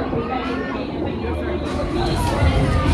Yes, sir.